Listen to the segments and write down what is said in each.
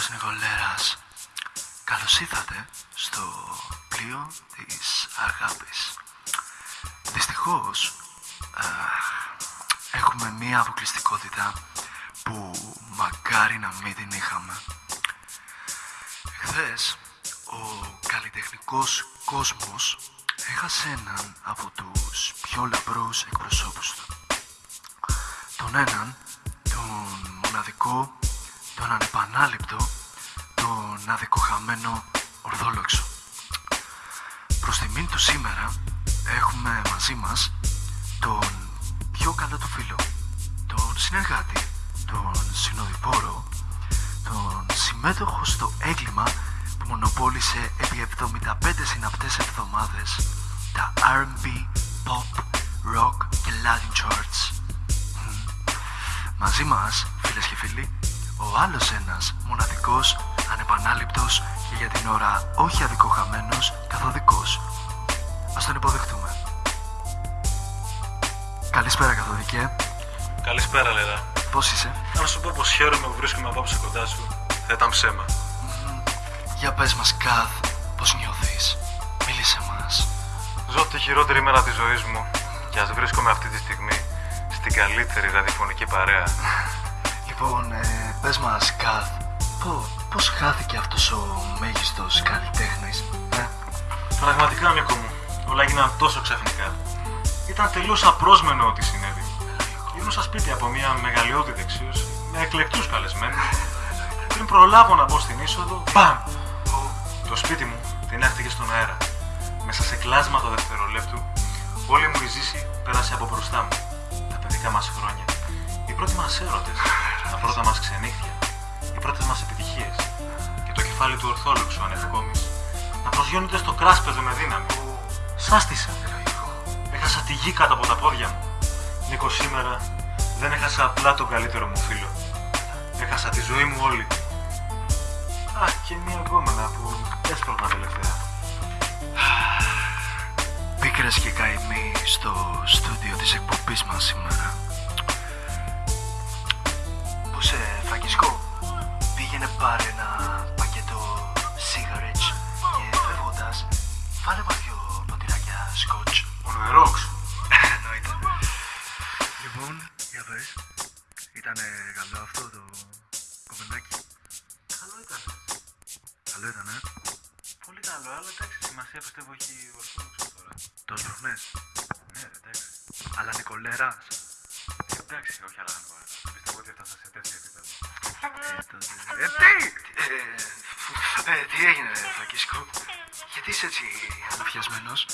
Γιώργος Νικολέρας. Καλώς ήρθατε στο πλοίο της αγάπης. Δυστυχώς, α, έχουμε μία αποκλειστικότητα που μακάρι να μην την είχαμε. Χθες, ο καλλιτεχνικός κόσμος έχασε έναν από τους πιο λαμπρούς εκπροσώπους του. Τον έναν, τον μοναδικό, τον ανεπανάληπτο, τον αδικοχαμένο Ορθόλοξο. Προς τιμήν του σήμερα έχουμε μαζί μας τον πιο καλό του φίλο, τον συνεργάτη, τον συνοδοιπόρο, τον συμμέτοχο στο έγκλημα που μονοπόλησε επί 75 συναπτές εβδομάδες τα R&B, Pop, Rock και Latin Charts. Μαζί μας, φίλες και φίλοι, ο άλλος ένας μοναδικός, ανεπανάληπτος και για την ώρα όχι αδικοχαμένος καθοδικός. Ας τον υποδεχτούμε. Καλησπέρα καθοδικέ. Καλησπέρα, Λέρα. Πώς είσαι; Να σου πω πως χαίρομαι που βρίσκομαι απόψε κοντά σου. Θα ήταν ψέμα. Για πες μας Καθ, πώς νιώθεις; Μίλησε μας. Ζω τη χειρότερη μέρα της ζωής μου και ας βρίσκομαι αυτή τη στιγμή στην καλύτερη ραδιοφωνική παρέα. Λοιπόν, ε, πες μας Καθ, πώς, πώς χάθηκε αυτός ο μέγιστος καλλιτέχνης. Ε; Πραγματικά, Νίκο μου, όλα έγιναν τόσο ξαφνικά. Ήταν τελείως απρόσμενο ό,τι συνέβη. Γυρνούσα σπίτι από μια μεγαλειώδη δεξίωση με εκλεκτούς καλεσμένους. Πριν προλάβω να μπω στην είσοδο, μπαμ! Το σπίτι μου τηνάχτηκε στον αέρα. Μέσα σε κλάσματα δευτερολέπτου, όλη μου η ζήση πέρασε από μπροστά μου. Τα παιδικά μας χρόνια. Οι πρώτοι μας έρωτες, τα πρώτα μας ξενύχια, οι πρώτες μας επιτυχίες. Και το κεφάλι του ορθόλουξου ανευκόμης να προσγειώνεται στο κράσπεδο με δύναμη. Σάστησα. Έχασα τη γη κάτω από τα πόδια μου. Νίκο, σήμερα δεν έχασα απλά τον καλύτερο μου φίλο. Έχασα τη ζωή μου όλη. Α, και μία γκόμενα που έσπρωγνα τελευταία. Πίκρες και καημοί στο στούντιο της εκπομπής μας σήμερα. Σε Φραγκισκό, πήγαινε πάρε ένα πακέτο cigarettes και φεύγοντας βάλε μας δυο ποτηράκια σκοτς. Ο νερόξ. Εννοείται. Λοιπόν, για πες, ήτανε καλό αυτό το κομμενάκι. Καλό ήταν. Καλό ήταν, ε. Πολύ καλό, αλλά εντάξει, σημασία πιστεύω έχει ορθόδοξος τώρα. Το σπροχνές. Ναι, ρε, εντάξει. Αλλά Νικολέρας. Εντάξει, όχι άλλα να πάρω. Πιστεύω ότι έφτασα σε τέτοιο επίπεδο. Ε, τότε... Ε, τι! Ε, ε, τι έγινε, Φραγκίσκο; Γιατί είσαι έτσι αναφιασμένος.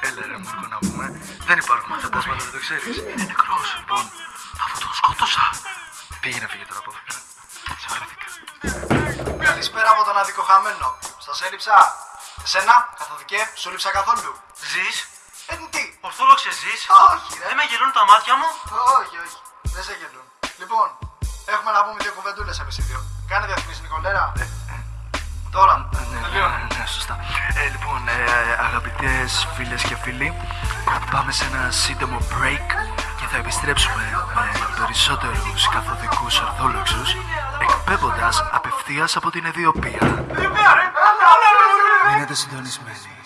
Έλα ρε Μάρκο να πούμε. Δεν υπάρχουν φαντάσματα, δεν το ξέρεις. Είναι νεκρός. Λοιπόν, αφού τον σκότωσα. Πήγαινε φύγε τώρα από εδώ πέρα. Σε βαρέθηκα. Καλησπέρα από τον αδικοχαμένο. Σας έλειψα. Εσένα, καθοδικέ, σου λείψα καθόλου. Ζεις, Ε, τι; ορθόδοξες ζεις; Όχι, ρε. Δεν με γελούν τα μάτια μου; Όχι, όχι. Δεν σε γελούν. Λοιπόν, έχουμε να πούμε δύο κουβεντούλες εμεί οι δύο. Κάνε διαφημίσει, Νικολέρα. Τώρα, τελείωνε. Ναι, σωστά. Ε, λοιπόν, ε, αγαπητές φίλες και φίλοι, πάμε σε ένα σύντομο break και θα επιστρέψουμε με περισσότερους καθοδικούς ορθόλοξους εκπέμποντας απευθείας από την Αιδιοπία. Μείνετε συντονισμένοι.